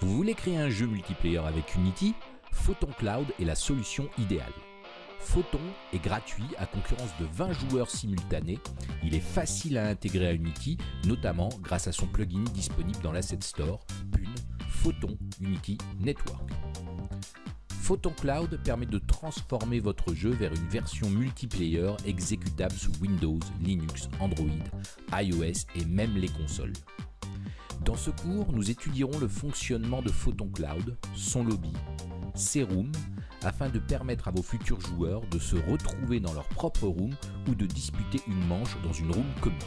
Vous voulez créer un jeu multiplayer avec Unity Photon Cloud est la solution idéale. Photon est gratuit à concurrence de 20 joueurs simultanés. Il est facile à intégrer à Unity, notamment grâce à son plugin disponible dans l'Asset Store, PUN Photon Unity Network. Photon Cloud permet de transformer votre jeu vers une version multiplayer exécutable sous Windows, Linux, Android, iOS et même les consoles. Dans ce cours, nous étudierons le fonctionnement de Photon Cloud, son lobby, ses rooms, afin de permettre à vos futurs joueurs de se retrouver dans leur propre room ou de disputer une manche dans une room commune.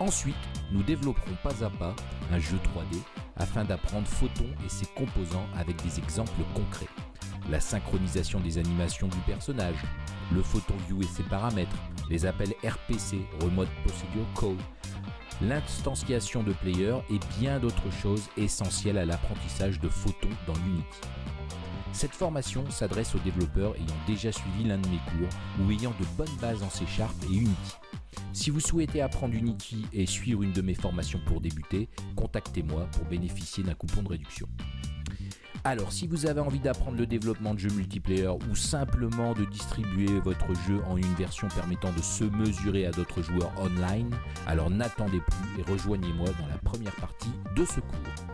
Ensuite, nous développerons pas à pas un jeu 3D afin d'apprendre Photon et ses composants avec des exemples concrets. La synchronisation des animations du personnage, le Photon View et ses paramètres, les appels RPC, Remote Procedure Call, l'instanciation de player et bien d'autres choses essentielles à l'apprentissage de Photon dans Unity. Cette formation s'adresse aux développeurs ayant déjà suivi l'un de mes cours ou ayant de bonnes bases en C et Unity. Si vous souhaitez apprendre Unity et suivre une de mes formations pour débuter, contactez-moi pour bénéficier d'un coupon de réduction. Alors, si vous avez envie d'apprendre le développement de jeux multiplayer ou simplement de distribuer votre jeu en une version permettant de se mesurer à d'autres joueurs online, alors n'attendez plus et rejoignez-moi dans la première partie de ce cours.